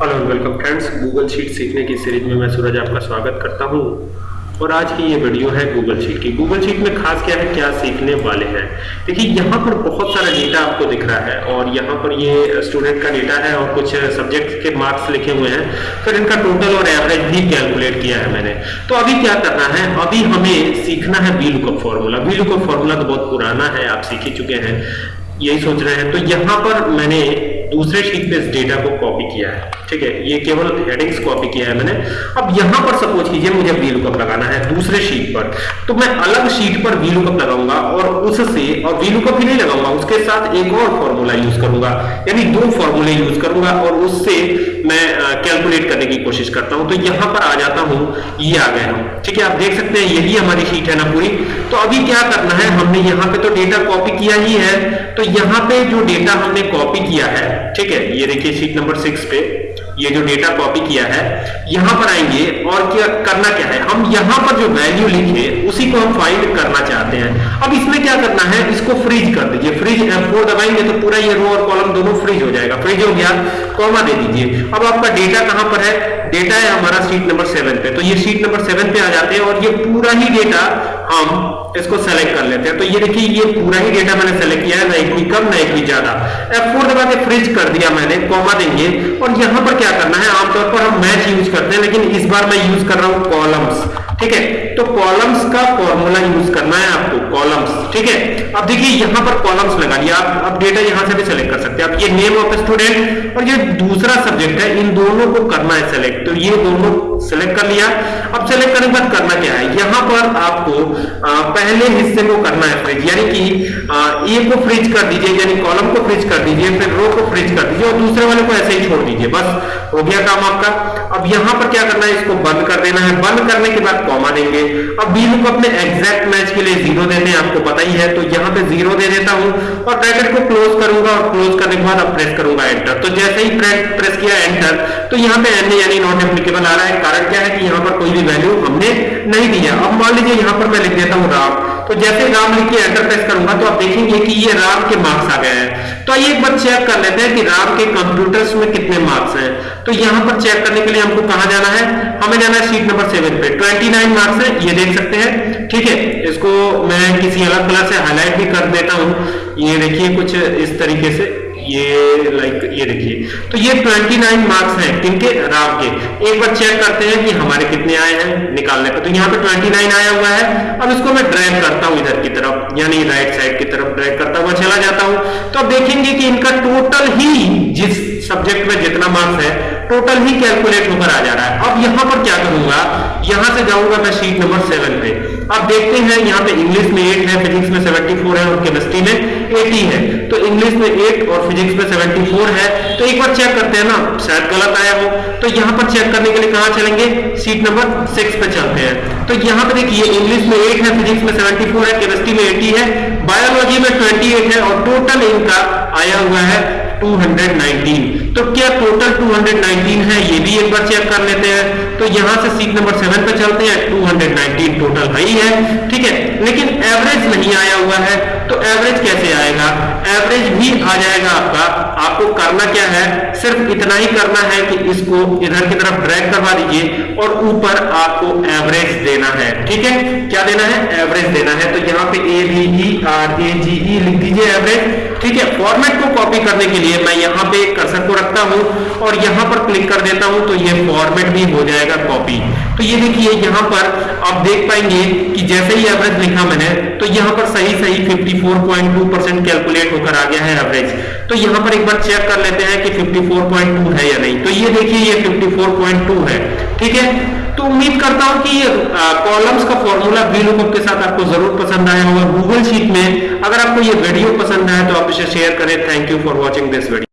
Hello welcome friends Google sheet सीखने की series में मैं सूरज आपका स्वागत करता हूँ। और आज की ये वीडियो है गूगल शीट की। गूगल शीट में खास क्या है, क्या सीखने वाले हैं? देखिए, यहाँ पर बहुत सारा डेटा आपको दिख रहा है और यहाँ पर ये स्टूडेंट का डेटा है और कुछ सब्जेक्ट के मार्क्स लिखे हुए हैं। फिर इनका टोटल और एवरेज भी कैलकुलेट किया है मैंने। तो अभी क्या करना है? अभी हमें सीखना है V lookup formula V lookup formula तो बहुत पुराना है, आप सीख ही चुके हैं। यही सोच रहे हैं। तो यहाँ पर मैंने दूसरे शीट पे इस डेटा को कॉपी किया है। ठीक है, ये केवल हेडिंग्स कॉपी किया है मैंने। अब यहाँ पर सपोज़ कीजिए मुझे वी लुकअप लगाना है दूसरे शीट पर। तो मैं अलग शीट पर वी लुकअप लगाऊँगा और उससे, और वी लुकअप ही नहीं लगाऊँगा, उसके साथ एक और फॉर्मूला यूज़ करूँगा। यानी दो फॉर्मूले यूज़ करूँगा और उससे मैं कैलकुलेट करने की कोशिश करता हूँ। तो यहाँ पर आ जाता हूँ, ये आ गए हम ठीक है, आप देख सकते हैं, यही हमारी शीट है ना पूरी। तो अभी क्या करना है, हमने यहाँ पे तो डेटा कॉपी किया ही है। तो यहाँ पे जो डेटा हमने कॉपी किया है, ठीक है, ये देखिए शीट नंबर सिक्स पे। ये जो डेटा कॉपी किया है, यहाँ पर आएँगे और क्या, करना क्या है? हम यहाँ पर जो वैल्यू लिखे, उसी को हम फाइंड करना चाहते हैं। अब इसमें क्या करना है? इसको फ्रीज कर दीजिए। फ्रीज F4 दबाएँगे तो पूरा ये रो और कॉलम दोनों फ्रीज हो जाएगा। फ्रीज हो गया कॉमा दे दीजिए। अब आपका डेटा कहाँ पर है? डेटा है हमारा सीट नंबर सेवन पे। तो ये सीट नंबर सेवन पे आ जाते हैं और ये पूरा ही डेटा हम इसको सेलेक्ट कर लेते हैं। तो ये देखिए, ये पूरा ही डेटा मैंने सेलेक्ट किया है, ना इतनी कम, ना भी ज़्यादा। F4 दबा के फ्रिज कर दिया मैंने कॉमा देंगे। और यहाँ पर क्या करना है? आमतौर पर हम मैच यूज़ करते हैं, लेकिन इस बार मैं यूज़ कर रहा हूँ कॉलम्स ठीक है? तो कॉलम्स का फॉर्मूला यूज़ करना है आपको कॉलम्स ठीक है? अब देखिए, यहाँ पर कॉलम्स लगा लिया आप अब डेटा यहाँ से भी सेलेक्ट कर सकते हैं। आप ये नेम ऑफ़ स्टूडेंट और ये दूसरा सब्जेक्ट है, इन दोनों को करना है सेलेक्ट तो ये दोनों सेलेक्ट कर लिया। अब सेलेक्ट करने के बाद करना क्या है? यहाँ पर आपको पहले हिस्से को करना है फ्रिज यानी कि ए को फ्रिज कर दीजिए, यानी कॉलम को फ्रिज कर दीजिए, फिर रो को फ्रिज कर दीजिए, और दूसरे वाले को ऐसे ही छोड़ दीजिए। बस हो गया काम आपका। अब यहाँ पर क्या करना है? इसको बंद कर देना है। बंद करने के बाद कॉमा देंगे। अब बी को अपने एग्जैक्ट मैच के लिए ज़ीरो देते हैं, आपको पता ही है। तो यहाँ पे ज़ीरो दे देता हूँ, और ब्रैकेट को क्लोज करूँगा, और क्लोज करने के बाद अब प्रेस करूँगा एंटर तो जैसे ही प्रेस किया एंटर तो यहाँ पे एन यानी नॉट एप्लीकेबल आ रहा है। कारण क्या है कि यहाँ पर कोई भी वैल्यू हमने नहीं दिया अब मान लीजिए यहाँ पर मैं लिख देता हूँ राम। तो जैसे राम लिख के एंटर प्रेस करूँगा तो आप देखेंगे कि ये राम के मार्क्स आ गए हैं। तो आइए एक बार चेक कर लेते हैं कि राम के कंप्यूटर्स में कितने मार्क्स हैं। तो यहाँ पर चेक करने के लिए हमको कहाँ जाना है? हमें जाना है शीट नंबर सेवन पे। 29 मार्क्स है, ये देख सकते हैं। ठीक है, इसको मैं किसी अलग कलर से हाईलाइट भी कर देता हूँ। ये देखिए कुछ इस तरीके से। ये लाइक ये देखिए। तो ये 29 मार्क्स हैं किनके राव के। एक बार चेक करते हैं कि हमारे कितने आए हैं निकालने पे। तो यहाँ पे 29 आया हुआ है। अब इसको मैं ड्रैग करता हूँ इधर की तरफ़, यानी राइट साइड की तरफ़ ड्रैग करता हुआ चला जाता हूँ। तो अब देखेंगे कि इनका टोटल ही जिस सब्जेक्ट में जितना मार्क्स है टोटल ही कैलकुलेट होकर आ जा रहा है। अब यहाँ पर क्या करूँगा? यहाँ से जाऊँगा मैं शीट नंबर सेवन पे। अब देखते हैं, यहाँ पे इंग्लिश में एट है फिजिक्स में सेवेंटी फोर है और केमिस्ट्री में एटी है। तो इंग्लिश में एट और फिजिक्स में सेवेंटी फोर है। तो एक बार चेक करते हैं ना, शायद गलत आया हो। तो यहाँ पर चेक करने के लिए कहा चलेंगे? सीट नंबर सिक्स पे चलते हैं। तो यहाँ पे देखिए इंग्लिश में एट है फिजिक्स में सेवेंटी है केमिस्ट्री में एटी है बायोलॉजी में ट्वेंटी है और टोटल इनका आया हुआ है 219 तो क्या टोटल 219 है? ये भी एक बार चेक कर लेते हैं। तो यहाँ से सीट नंबर सेवन पे चलते हैं। 219 टोटल है है। ठीक है? लेकिन एवरेज नहीं आया हुआ है। तो एवरेज कैसे आएगा? एवरेज भी आ जाएगा आपका आपको करना क्या है? सिर्फ़ इतना ही करना है कि इसको इधर की तरफ़ ड्रैग करवा दीजिए और ऊपर आपको एवरेज देना है। ठीक है? क्या देना है? एवरेज देना है। तो यहाँ पे A B E R A जी ई लिख दीजिए एवरेज ठीक है? फॉर्मेट को कॉपी करने के लिए मैं यहाँ पे कर्सर को रखता हूँ और यहाँ पर क्लिक कर देता हूँ तो ये फॉर्मेट भी हो जाएगा कॉपी तो ये देखिए, यहाँ पर आप देख पाएँगे कि जैसे ही एवरेज लिखा मैंने तो यहाँ पर सही सही 54.2 परसेंट कैलकुलेट होकर आ गया है एवरेज तो यहाँ पर एक बार चेक कर लेते हैं कि 54.2 है या नहीं। तो ये देखिए, ये 54.2 है। ठीक है? तो उम्मीद करता हूँ कि कॉलम्स का फॉर्मूला बी लुकअप के साथ आपको ज़रूर पसंद आया होगा गूगल शीट में। अगर आपको ये वीडियो पसंद आया तो आप इसे शेयर करें। Thank you for watching this video